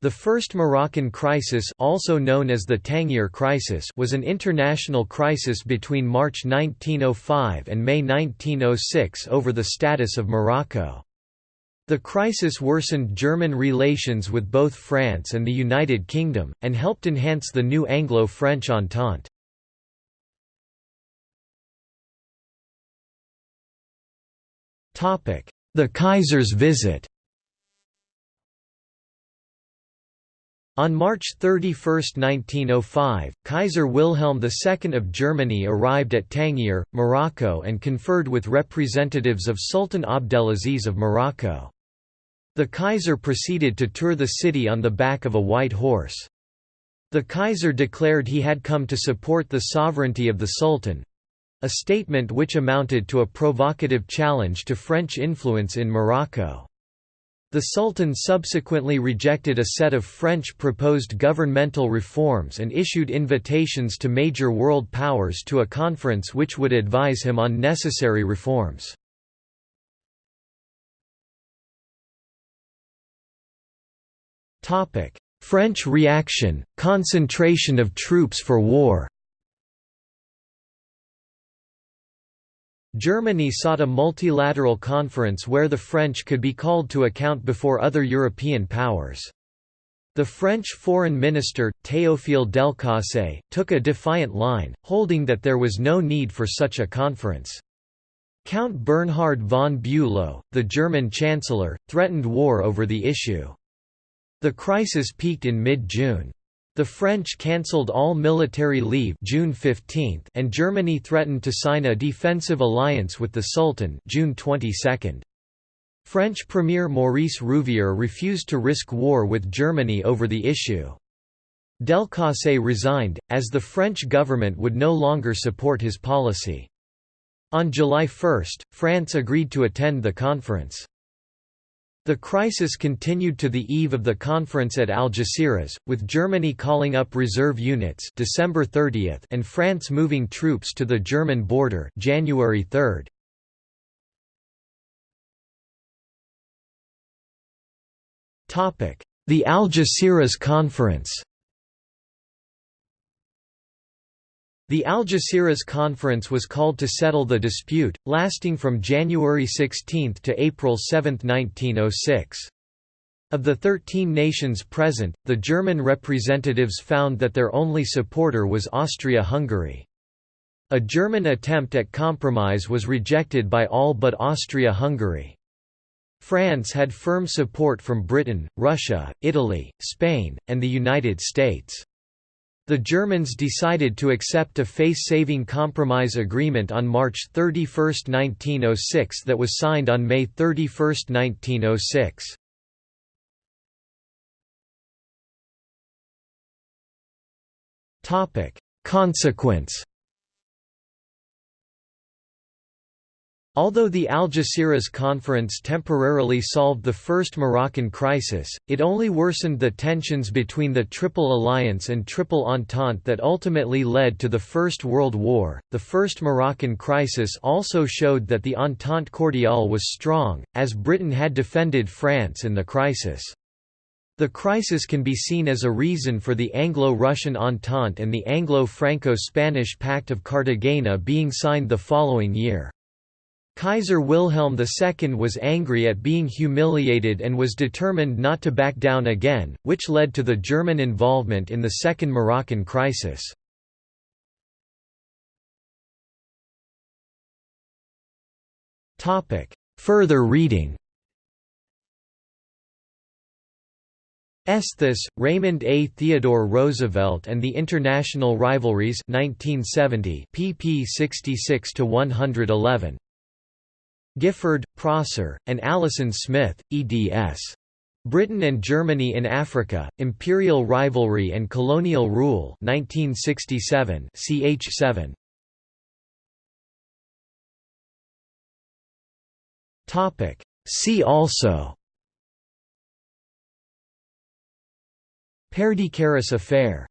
The First Moroccan Crisis also known as the Tangier Crisis was an international crisis between March 1905 and May 1906 over the status of Morocco. The crisis worsened German relations with both France and the United Kingdom, and helped enhance the new Anglo-French Entente. The Kaiser's visit On March 31, 1905, Kaiser Wilhelm II of Germany arrived at Tangier, Morocco and conferred with representatives of Sultan Abdelaziz of Morocco. The Kaiser proceeded to tour the city on the back of a white horse. The Kaiser declared he had come to support the sovereignty of the Sultan—a statement which amounted to a provocative challenge to French influence in Morocco. The Sultan subsequently rejected a set of French proposed governmental reforms and issued invitations to major world powers to a conference which would advise him on necessary reforms. French reaction, concentration of troops for war Germany sought a multilateral conference where the French could be called to account before other European powers. The French foreign minister, Théophile Delcasse, took a defiant line, holding that there was no need for such a conference. Count Bernhard von Bülow, the German chancellor, threatened war over the issue. The crisis peaked in mid-June. The French cancelled all military leave June 15 and Germany threatened to sign a defensive alliance with the Sultan June 22. French Premier Maurice Rouvier refused to risk war with Germany over the issue. Delcasse resigned, as the French government would no longer support his policy. On July 1, France agreed to attend the conference. The crisis continued to the eve of the conference at Algeciras, with Germany calling up reserve units December 30 and France moving troops to the German border January 3. The Algeciras Conference The Algeciras Conference was called to settle the dispute, lasting from January 16 to April 7, 1906. Of the 13 nations present, the German representatives found that their only supporter was Austria-Hungary. A German attempt at compromise was rejected by all but Austria-Hungary. France had firm support from Britain, Russia, Italy, Spain, and the United States. The Germans decided to accept a face-saving compromise agreement on March 31, 1906 that was signed on May 31, 1906. Consequence Although the Algeciras Conference temporarily solved the first Moroccan crisis, it only worsened the tensions between the Triple Alliance and Triple Entente that ultimately led to the First World War. The First Moroccan crisis also showed that the Entente Cordiale was strong, as Britain had defended France in the crisis. The crisis can be seen as a reason for the Anglo-Russian Entente and the Anglo-Franco-Spanish Pact of Cartagena being signed the following year. Kaiser Wilhelm II was angry at being humiliated and was determined not to back down again, which led to the German involvement in the Second Moroccan Crisis. Further reading Esthus, Raymond A. Theodore Roosevelt and the International Rivalries 1970 pp 66–111 Gifford, Prosser, and Allison Smith, eds. Britain and Germany in Africa, Imperial Rivalry and Colonial Rule 1967 ch 7. See also Perdicaris affair